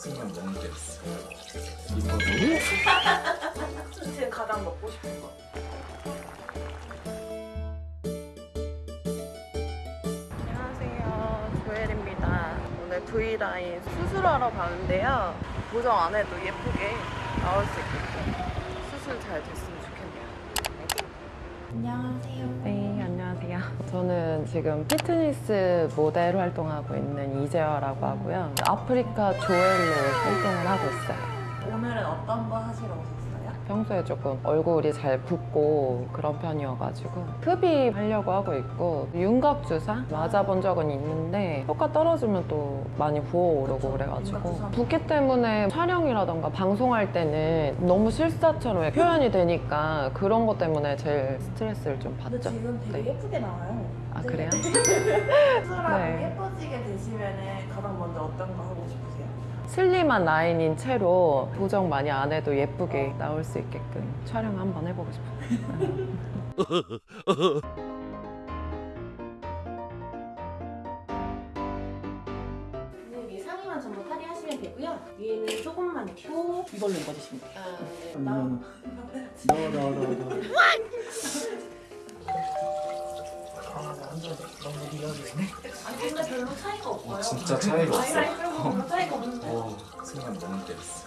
순간 너무 때렸어. 이거 지금 가장 먹고 싶은 거. 안녕하세요. 조엘입니다. 오늘 V라인 수술하러 가는데요. 보정 안 해도 예쁘게 나올 수 있게끔 수술 잘 됐으면 좋겠네요. 안녕하세요. 지금 피트니스 모델 활동하고 있는 이재화라고 하고요. 아프리카 조엘로 활동을 하고 있어요. 오늘은 어떤 거 하시러 오셨어요? 평소에 조금 얼굴이 잘 붓고 그런 편이어가지고 흡입하려고 하고 있고 윤곽 주사 맞아본 적은 있는데 효과 떨어지면 또 많이 부어오르고 그래가지고. 붓기 때문에 촬영이라던가 방송할 때는 너무 실사처럼 표현이 되니까 그런 것 때문에 제일 스트레스를 좀 근데 받죠. 지금 되게 네. 예쁘게 나와요. 아 네. 그래요? 수술하고 네. 예뻐지게 되시면 가장 먼저 어떤 거 하고 싶으세요? 슬림한 라인인 채로 보정 많이 안 해도 예쁘게 나올 수 있게끔 촬영 한번 해보고 싶어요. 네, 위에 상의만 전부 탈의하시면 되고요. 위에는 조금만 입고 이걸로 입어주시면 돼요. 아, 네. 음. 나 너너너 너 아, 완전 너무 리얼이네. 아니 근데 별로 차이가 없어요. 진짜 차이가 없어. 별로 차이가 없는데. 어, 순간 너무 때렸어.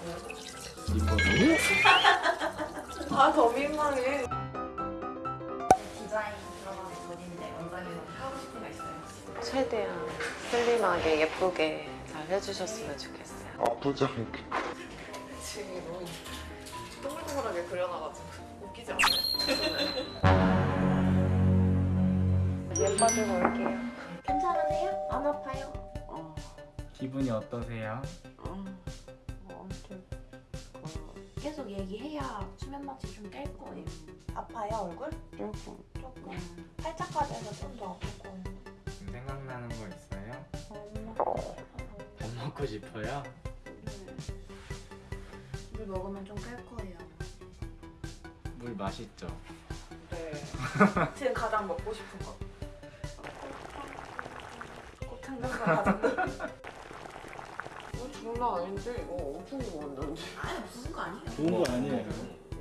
이거 아더 민망해. 디자인 들어가는 분인데 원장님 하고 싶은 거 있어요? 최대한 슬림하게 예쁘게 잘 해주셨으면 좋겠어요. 아프지 않게. 지금 너무 동글동글하게 그려놔가지고 웃기지 않아요? 예 빠지고 올게요. 괜찮으세요? 안 아파요? 어, 기분이 어떠세요? 어, 뭐 아무튼 어, 계속 얘기해야 수면 마취 좀 깰 거예요. 아파요 얼굴? 조금 조금. 팔짝까지 해서 좀 더 아플 거예요. 생각나는 거 있어요? 밥 먹고 싶어요? 물 먹으면 좀 깰 거예요. 물 맛있죠? 네. 지금 가장 먹고 싶은 거. 꽃창장사 가장. 이거 장난 아닌데 이거 엄청 먹었는데 아니 무슨 거 아니에요? 좋은 거 아니에요.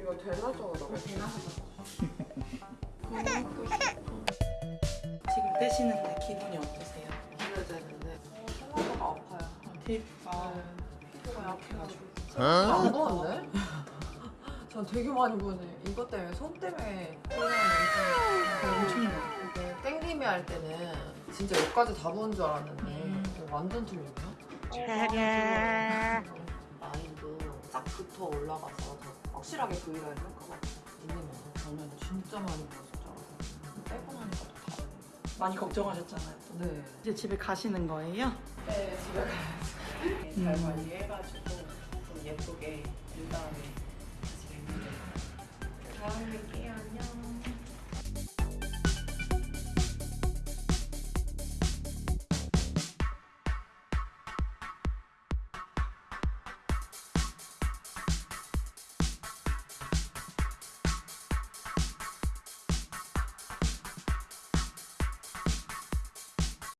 이거 대낮저녁 대나서 지금 떼시는데 기분이 어떠세요? 기대되는데 생각보다 아파요. 딥, 아, 피부가 약해가지고. 안 보는데? 전 되게 많이 보네. 이것 때문에 손 때문에 엄청 땡기미 할 때는 진짜 여기까지 다 보는 줄 알았는데 음. 완전 틀리네요. 라인도 싹 붙어 올라가서 더 확실하게 효과가 있는 거 같아요. 저는 진짜 많이 알았어요. 빼고 나니까 또 다르네. 많이 걱정하셨잖아요. 네. 이제 집에 가시는 거예요? 네, 집에. 음. 잘 관리해가지고 좀 예쁘게 유 다음에 다시 뵙는 다음에 뵐게요.